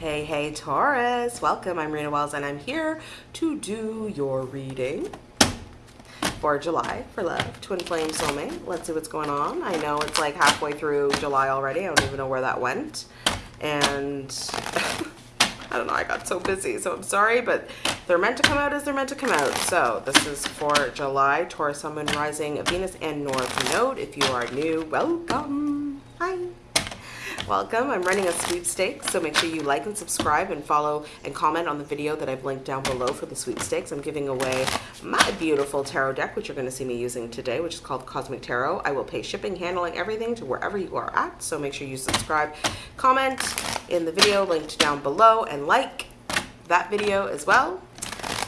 Hey, hey, Taurus. Welcome. I'm Rena Wells, and I'm here to do your reading for July for love. Twin flame soulmate. Let's see what's going on. I know it's like halfway through July already. I don't even know where that went. And I don't know. I got so busy, so I'm sorry, but they're meant to come out as they're meant to come out. So this is for July, Taurus, Sun, Moon, Rising, Venus, and North Node. If you are new, welcome. Hi. Welcome. I'm running a sweepstakes, so make sure you like and subscribe and follow and comment on the video that I've linked down below for the sweepstakes. I'm giving away my beautiful tarot deck, which you're going to see me using today, which is called Cosmic Tarot. I will pay shipping, handling, everything to wherever you are at, so make sure you subscribe, comment in the video linked down below, and like that video as well.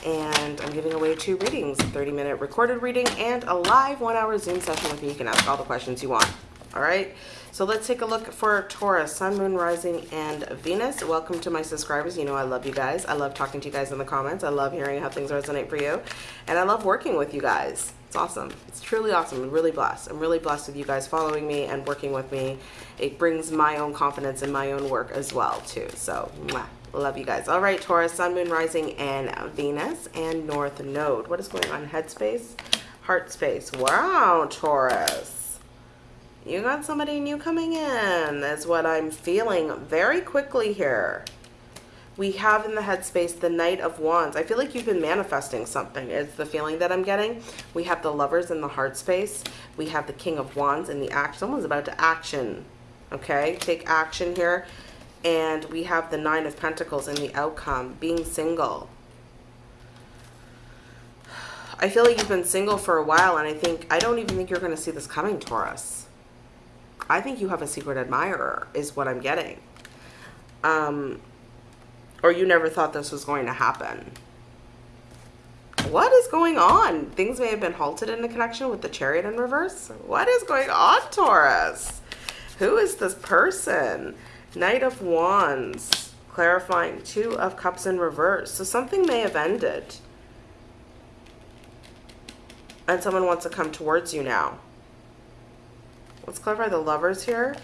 And I'm giving away two readings, a 30-minute recorded reading and a live one-hour Zoom session with me. You can ask all the questions you want. All right. So let's take a look for Taurus, Sun, Moon, Rising, and Venus. Welcome to my subscribers. You know I love you guys. I love talking to you guys in the comments. I love hearing how things resonate for you. And I love working with you guys. It's awesome. It's truly awesome. I'm really blessed. I'm really blessed with you guys following me and working with me. It brings my own confidence in my own work as well, too. So, mwah. Love you guys. All right, Taurus, Sun, Moon, Rising, and Venus, and North Node. What is going on? Headspace, heart space. Wow, Taurus. You got somebody new coming in. That's what I'm feeling very quickly here. We have in the headspace the Knight of Wands. I feel like you've been manifesting something. It's the feeling that I'm getting. We have the Lovers in the heart space. We have the King of Wands in the act. Someone's about to action. Okay, take action here. And we have the Nine of Pentacles in the outcome, being single. I feel like you've been single for a while, and I think I don't even think you're going to see this coming, Taurus. I think you have a secret admirer is what I'm getting. Um, or you never thought this was going to happen. What is going on? Things may have been halted in the connection with the chariot in reverse. What is going on, Taurus? Who is this person? Knight of Wands, clarifying two of cups in reverse. So something may have ended. And someone wants to come towards you now. Let's clarify the lovers here.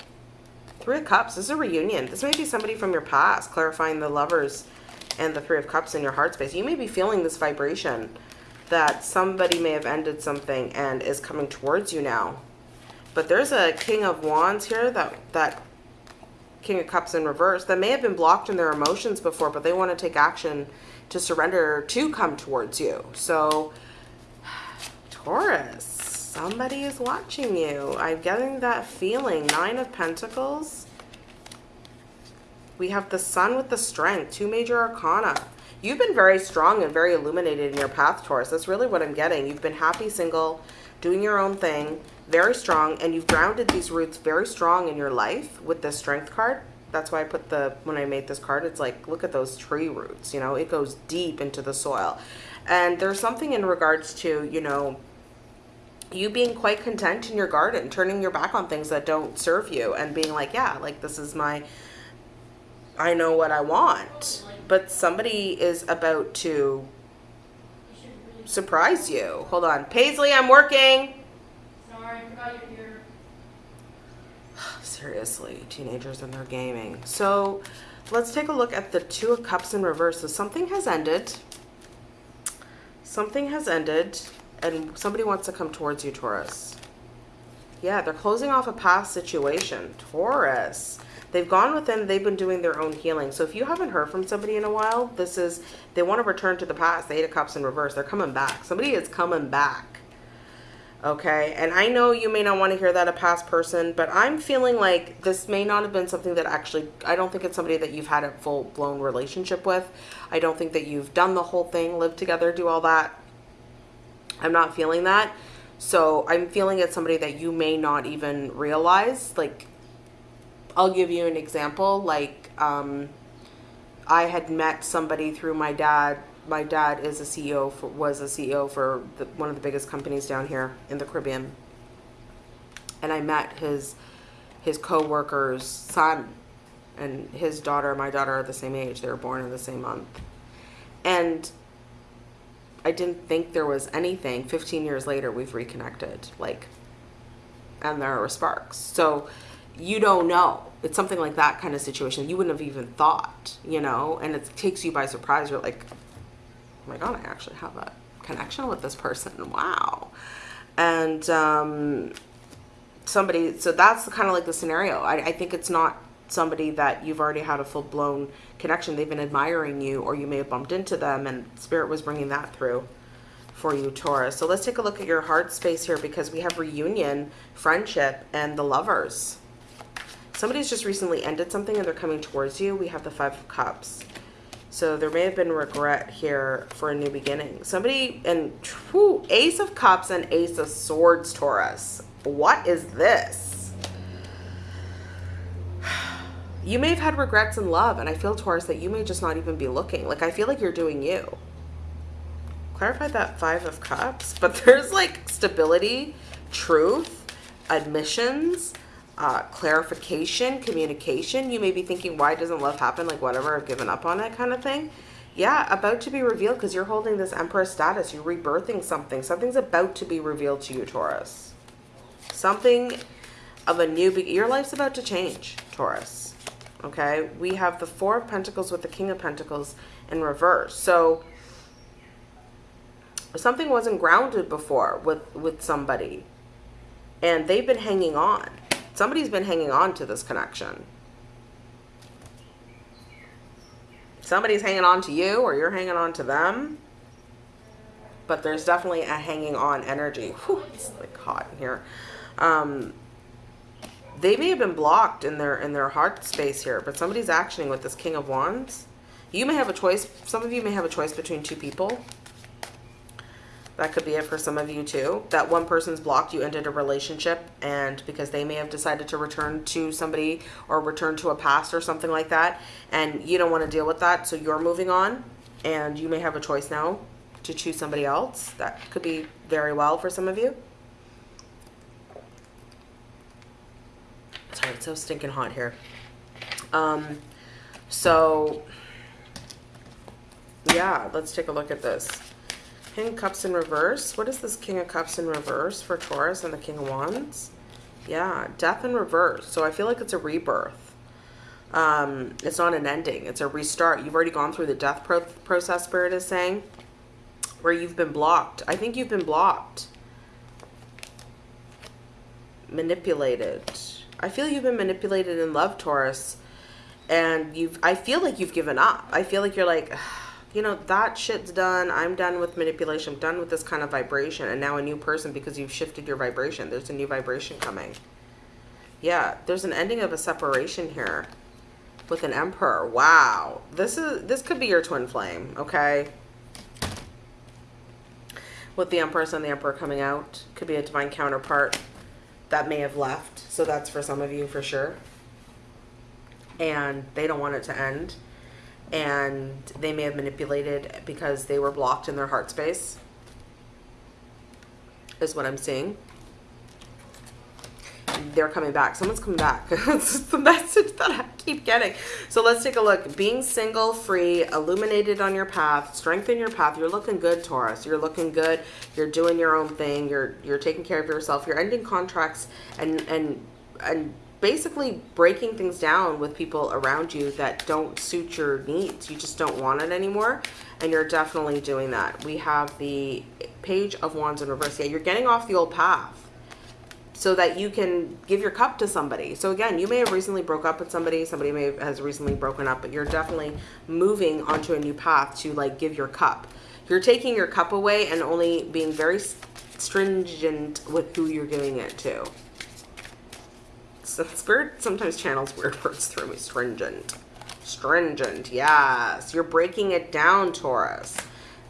Three of Cups. This is a reunion. This may be somebody from your past clarifying the lovers and the Three of Cups in your heart space. You may be feeling this vibration that somebody may have ended something and is coming towards you now. But there's a King of Wands here, that, that King of Cups in reverse, that may have been blocked in their emotions before, but they want to take action to surrender to come towards you. So, Taurus Somebody is watching you. I'm getting that feeling. Nine of Pentacles. We have the Sun with the Strength. Two major arcana. You've been very strong and very illuminated in your path, Taurus. That's really what I'm getting. You've been happy single, doing your own thing, very strong, and you've grounded these roots very strong in your life with the Strength card. That's why I put the, when I made this card, it's like, look at those tree roots, you know, it goes deep into the soil. And there's something in regards to, you know, you being quite content in your garden, turning your back on things that don't serve you and being like, yeah, like this is my, I know what I want. But somebody is about to surprise you. Hold on. Paisley, I'm working. Sorry, I forgot you're here. Seriously, teenagers and their gaming. So let's take a look at the Two of Cups in reverse. So something has ended. Something has ended and somebody wants to come towards you, Taurus. Yeah, they're closing off a past situation. Taurus. They've gone within, they've been doing their own healing. So if you haven't heard from somebody in a while, this is, they want to return to the past. The Eight of Cups in reverse. They're coming back. Somebody is coming back. Okay, and I know you may not want to hear that a past person, but I'm feeling like this may not have been something that actually, I don't think it's somebody that you've had a full-blown relationship with. I don't think that you've done the whole thing, lived together, do all that. I'm not feeling that. So I'm feeling it's somebody that you may not even realize. Like, I'll give you an example. Like, um, I had met somebody through my dad. My dad is a CEO for, was a CEO for the, one of the biggest companies down here in the Caribbean. And I met his his co-worker's son and his daughter, my daughter are the same age. They were born in the same month. And I didn't think there was anything. 15 years later, we've reconnected. Like, and there are sparks. So you don't know. It's something like that kind of situation. You wouldn't have even thought, you know, and it takes you by surprise. You're like, oh my God, I actually have a connection with this person. Wow. And um, somebody, so that's kind of like the scenario. I, I think it's not somebody that you've already had a full blown connection. They've been admiring you, or you may have bumped into them, and Spirit was bringing that through for you, Taurus. So let's take a look at your heart space here because we have reunion, friendship, and the lovers. Somebody's just recently ended something and they're coming towards you. We have the Five of Cups. So there may have been regret here for a new beginning. Somebody, and whew, Ace of Cups and Ace of Swords, Taurus. What is this? You may have had regrets in love, and I feel, Taurus, that you may just not even be looking. Like, I feel like you're doing you. Clarify that five of cups but there's like stability truth admissions uh, clarification communication. You may be thinking why doesn't love happen? Like whatever i've given up on it kind of thing. Yeah about to be revealed because you're holding this emperor status. You're rebirthing something. Something's about to be revealed to you taurus. Something of a new be your life's about to change taurus okay? We have the four of pentacles with the king of pentacles in reverse. So something wasn't grounded before with with somebody. And they've been hanging on. Somebody's been hanging on to this connection. Somebody's hanging on to you or you're hanging on to them. But there's definitely a hanging on energy. Whew, it's like hot in here. Um, they may have been blocked in their in their heart space here but somebody's actioning with this king of wands you may have a choice some of you may have a choice between two people that could be it for some of you too. That one person's blocked, you ended a relationship and because they may have decided to return to somebody or return to a past or something like that. And you don't want to deal with that. So you're moving on and you may have a choice now to choose somebody else. That could be very well for some of you. It's so stinking hot here. Um, so yeah, let's take a look at this. King Cups in reverse. What is this King of Cups in reverse for Taurus and the King of Wands? Yeah, death in reverse. So I feel like it's a rebirth. Um, it's not an ending. It's a restart. You've already gone through the death pro process, Spirit is saying, where you've been blocked. I think you've been blocked. Manipulated. I feel you've been manipulated in love, Taurus. And you've, I feel like you've given up. I feel like you're like, you know, that shit's done. I'm done with manipulation. I'm done with this kind of vibration. And now a new person because you've shifted your vibration. There's a new vibration coming. Yeah, there's an ending of a separation here with an emperor. Wow. This is this could be your twin flame, okay? With the empress and the emperor coming out. Could be a divine counterpart that may have left. So that's for some of you for sure. And they don't want it to end and they may have manipulated because they were blocked in their heart space is what I'm seeing. They're coming back. Someone's coming back. That's the message that I keep getting. So let's take a look. Being single, free, illuminated on your path, strengthen your path. You're looking good, Taurus. You're looking good. You're doing your own thing. You're you're taking care of yourself. You're ending contracts and and and basically breaking things down with people around you that don't suit your needs. You just don't want it anymore. And you're definitely doing that. We have the page of wands in reverse. Yeah, you're getting off the old path so that you can give your cup to somebody. So again, you may have recently broke up with somebody. Somebody may have has recently broken up, but you're definitely moving onto a new path to like give your cup. You're taking your cup away and only being very stringent with who you're giving it to. So spirit sometimes channels weird words through me. Stringent. Stringent. Yes. You're breaking it down, Taurus.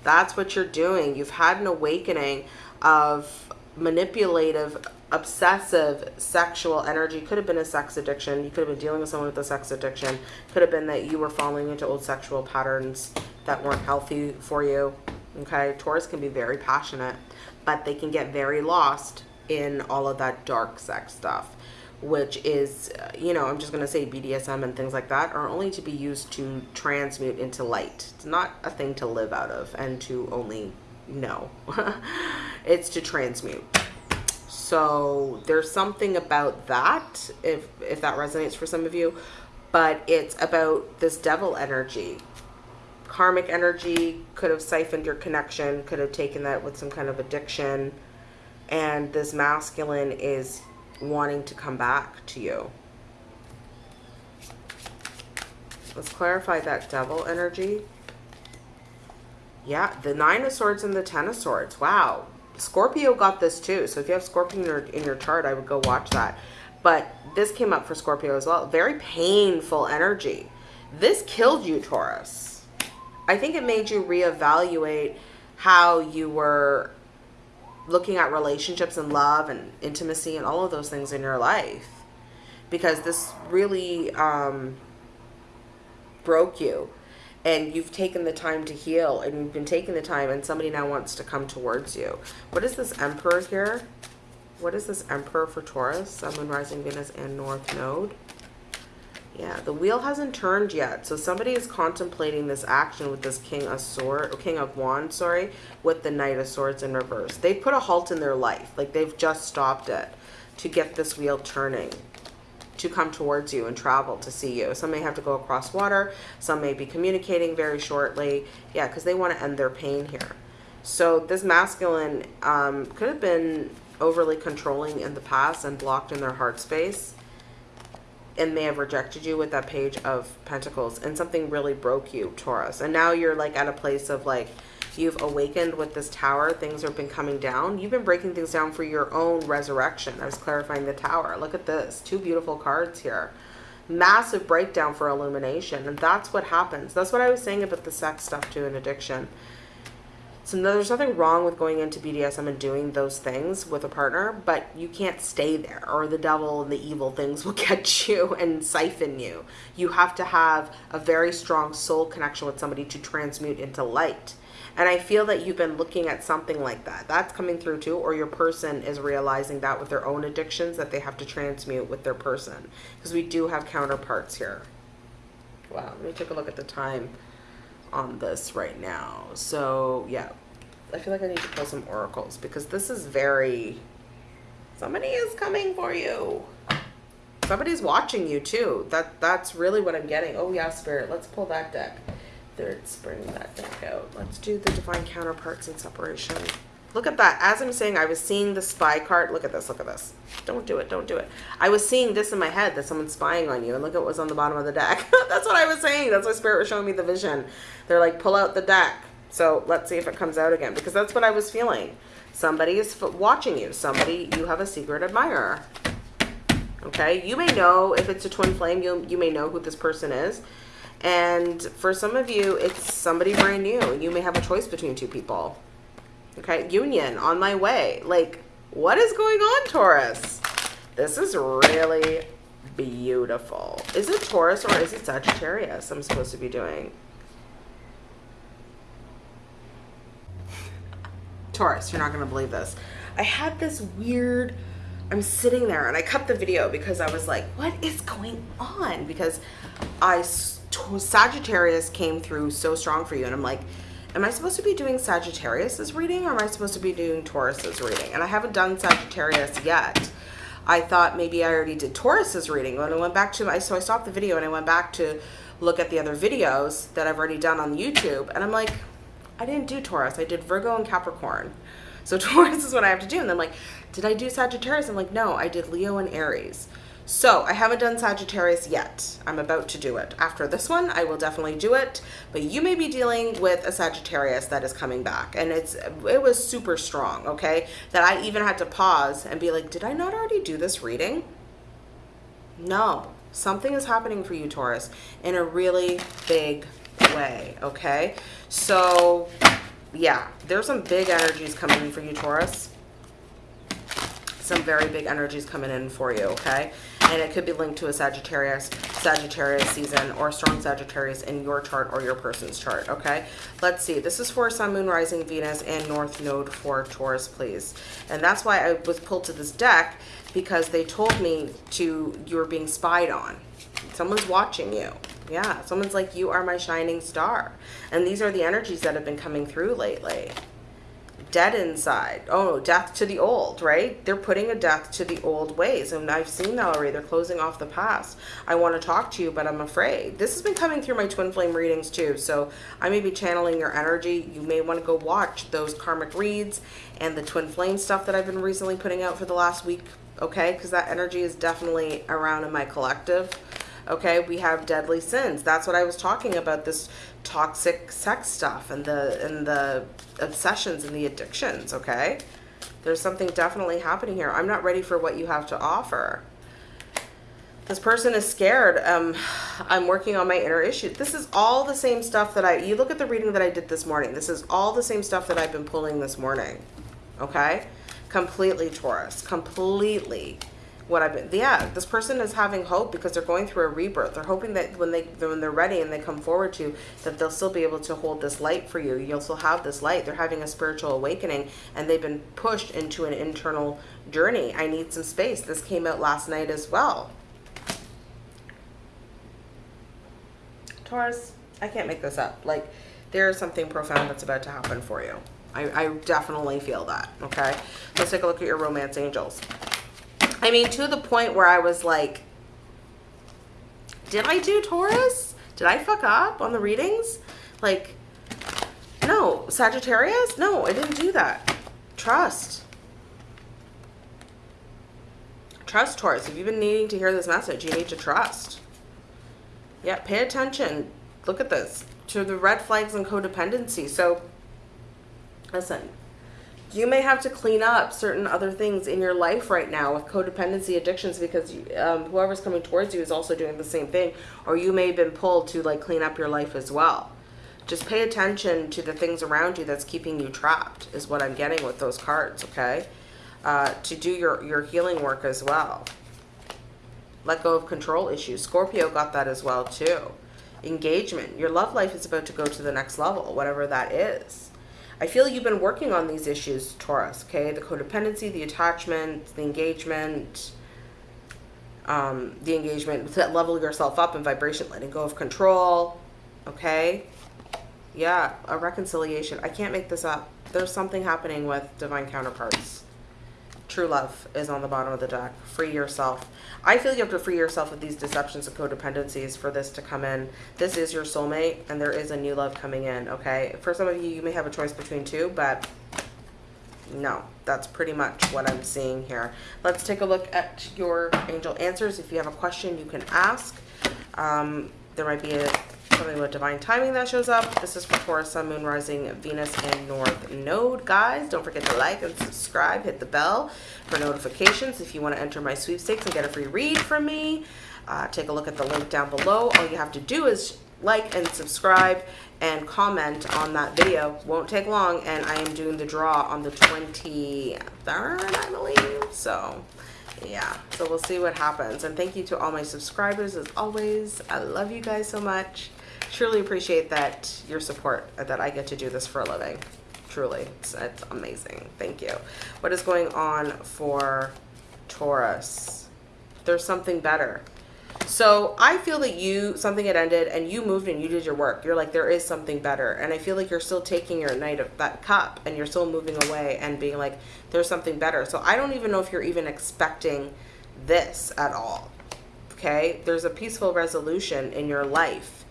That's what you're doing. You've had an awakening of manipulative, obsessive sexual energy. Could have been a sex addiction. You could have been dealing with someone with a sex addiction. Could have been that you were falling into old sexual patterns that weren't healthy for you. Okay. Taurus can be very passionate, but they can get very lost in all of that dark sex stuff which is, you know, I'm just going to say BDSM and things like that are only to be used to transmute into light. It's not a thing to live out of and to only know. it's to transmute. So there's something about that, if if that resonates for some of you, but it's about this devil energy. Karmic energy could have siphoned your connection, could have taken that with some kind of addiction, and this masculine is wanting to come back to you. Let's clarify that devil energy. Yeah, the nine of swords and the ten of swords. Wow. Scorpio got this too. So if you have Scorpio in your, in your chart, I would go watch that. But this came up for Scorpio as well. Very painful energy. This killed you, Taurus. I think it made you reevaluate how you were looking at relationships and love and intimacy and all of those things in your life. Because this really um, broke you and you've taken the time to heal and you've been taking the time and somebody now wants to come towards you. What is this emperor here? What is this emperor for Taurus? Sun, Moon, Rising, Venus, and North Node. Yeah, the wheel hasn't turned yet. So somebody is contemplating this action with this King of Sword, King of Wands, sorry, with the Knight of Swords in reverse. They put a halt in their life. Like they've just stopped it to get this wheel turning to come towards you and travel to see you. Some may have to go across water. Some may be communicating very shortly. Yeah, because they want to end their pain here. So this masculine um, could have been overly controlling in the past and blocked in their heart space and may have rejected you with that page of pentacles and something really broke you taurus and now you're like at a place of like you've awakened with this tower things have been coming down. You've been breaking things down for your own resurrection. I was clarifying the tower. Look at this. Two beautiful cards here. Massive breakdown for illumination and that's what happens. That's what i was saying about the sex stuff too and addiction. So no, there's nothing wrong with going into BDSM and doing those things with a partner, but you can't stay there or the devil and the evil things will get you and siphon you. You have to have a very strong soul connection with somebody to transmute into light. And I feel that you've been looking at something like that. That's coming through too, or your person is realizing that with their own addictions that they have to transmute with their person. Because we do have counterparts here. Wow, let me take a look at the time on this right now. So yeah, I feel like I need to pull some oracles because this is very, somebody is coming for you. Somebody's watching you too. That That's really what I'm getting. Oh yeah, Spirit, let's pull that deck. Third spring that deck out. Let's do the divine counterparts and separation. Look at that. As I'm saying, I was seeing the spy card. Look at this. Look at this. Don't do it. Don't do it. I was seeing this in my head that someone's spying on you. And look at what was on the bottom of the deck. That's what I was saying. That's why Spirit was showing me the vision. They're like, pull out the deck. So let's see if it comes out again. Because that's what I was feeling. Somebody is watching you. Somebody, you have a secret admirer. Okay. You may know, if it's a twin flame, you, you may know who this person is. And for some of you, it's somebody brand new. You may have a choice between two people. Okay, union on my way. Like, what is going on, Taurus? This is really beautiful. Is it Taurus or is it Sagittarius I'm supposed to be doing? Taurus, you're not going to believe this. I had this weird, I'm sitting there and I cut the video because I was like, what is going on? Because I, Sagittarius came through so strong for you. And I'm like, am I supposed to be doing Sagittarius's reading or am I supposed to be doing Taurus's reading? And I haven't done Sagittarius yet. I thought maybe I already did Taurus's reading. When I went back to my, so I stopped the video and I went back to look at the other videos that I've already done on YouTube. And I'm like, I didn't do Taurus. I did Virgo and Capricorn. So Taurus is what I have to do. And then like, did I do Sagittarius? I'm like, no, I did Leo and Aries. So I haven't done Sagittarius yet. I'm about to do it. After this one, I will definitely do it. But you may be dealing with a Sagittarius that is coming back. And it's it was super strong, okay? That I even had to pause and be like, did I not already do this reading? No. Something is happening for you, Taurus, in a really big way, okay? So, yeah, there's some big energies coming for you, Taurus some very big energies coming in for you, okay? And it could be linked to a Sagittarius, Sagittarius season or strong Sagittarius in your chart or your person's chart, okay? Let's see. This is for Sun, Moon, Rising, Venus, and North Node for Taurus, please. And that's why I was pulled to this deck because they told me to, you're being spied on. Someone's watching you. Yeah, someone's like, you are my shining star. And these are the energies that have been coming through lately dead inside. Oh, death to the old, right? They're putting a death to the old ways. And I've seen that already. They're closing off the past. I want to talk to you, but I'm afraid. This has been coming through my twin flame readings too. So I may be channeling your energy. You may want to go watch those karmic reads and the twin flame stuff that I've been recently putting out for the last week. Okay. Because that energy is definitely around in my collective okay we have deadly sins. That's what i was talking about this toxic sex stuff and the and the obsessions and the addictions okay? There's something definitely happening here. I'm not ready for what you have to offer. This person is scared. Um i'm working on my inner issues this is all the same stuff that i you look at the reading that i did this morning. This is all the same stuff that i've been pulling this morning okay? Completely taurus. Completely what I've been, yeah, this person is having hope because they're going through a rebirth. They're hoping that when they, when they're ready and they come forward to you, that they'll still be able to hold this light for you. You'll still have this light. They're having a spiritual awakening and they've been pushed into an internal journey. I need some space. This came out last night as well. Taurus, I can't make this up. Like, there is something profound that's about to happen for you. I, I definitely feel that, okay? Let's take a look at your romance angels. I mean, to the point where I was like, did I do Taurus? Did I fuck up on the readings? Like, no. Sagittarius? No, I didn't do that. Trust. Trust, Taurus. If you've been needing to hear this message, you need to trust. Yeah, pay attention. Look at this. To the red flags and codependency. So, listen, you may have to clean up certain other things in your life right now with codependency addictions because um, whoever's coming towards you is also doing the same thing. Or you may have been pulled to like clean up your life as well. Just pay attention to the things around you that's keeping you trapped is what i'm getting with those cards okay? Uh, to do your your healing work as well. Let go of control issues. Scorpio got that as well too. Engagement. Your love life is about to go to the next level whatever that is I feel you've been working on these issues, Taurus, okay? The codependency, the attachment, the engagement, um, the engagement, to level yourself up in vibration, letting go of control, okay? Yeah, a reconciliation. I can't make this up. There's something happening with divine counterparts. True love is on the bottom of the deck. Free yourself. I feel you have to free yourself of these deceptions and codependencies for this to come in. This is your soulmate, and there is a new love coming in, okay? For some of you, you may have a choice between two, but no, that's pretty much what I'm seeing here. Let's take a look at your angel answers. If you have a question, you can ask. Um, there might be a something with divine timing that shows up. This is for Taurus, Sun, Moon, Rising, Venus, and North Node. Guys, don't forget to like and subscribe. Hit the bell for notifications if you want to enter my sweepstakes and get a free read from me. Uh, take a look at the link down below. All you have to do is like and subscribe and comment on that video. Won't take long, and I am doing the draw on the 23rd, I believe. So, yeah. So we'll see what happens. And thank you to all my subscribers as always. I love you guys so much truly appreciate that your support uh, that I get to do this for a living. Truly, it's, it's amazing. Thank you. What is going on for Taurus? There's something better. So I feel that you, something had ended and you moved and you did your work. You're like, there is something better. And I feel like you're still taking your night of that cup and you're still moving away and being like, there's something better. So I don't even know if you're even expecting this at all. Okay. There's a peaceful resolution in your life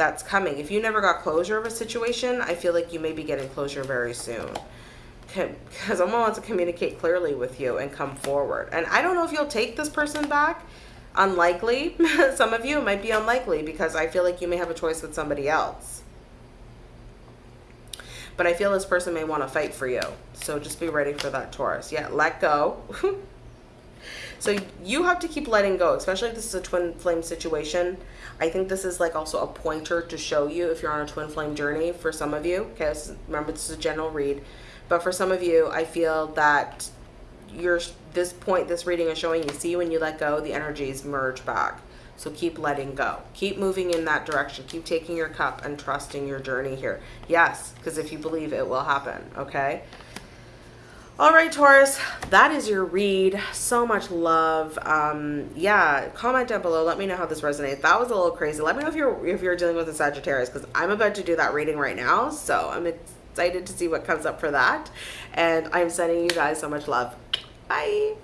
that's coming. If you never got closure of a situation, I feel like you may be getting closure very soon. Because someone wants to communicate clearly with you and come forward. And I don't know if you'll take this person back. Unlikely. Some of you might be unlikely because I feel like you may have a choice with somebody else. But I feel this person may want to fight for you. So just be ready for that Taurus. Yeah, let go. So you have to keep letting go, especially if this is a twin flame situation. I think this is like also a pointer to show you if you're on a twin flame journey for some of you. Okay, remember this is a general read. But for some of you, I feel that you're this point, this reading is showing you, see when you let go, the energies merge back. So keep letting go. Keep moving in that direction. Keep taking your cup and trusting your journey here. Yes, because if you believe it will happen, okay? All right, Taurus, that is your read. So much love. Um, yeah, comment down below. Let me know how this resonates. That was a little crazy. Let me know if you're if you're dealing with a Sagittarius because I'm about to do that reading right now. So I'm excited to see what comes up for that. And I'm sending you guys so much love. Bye.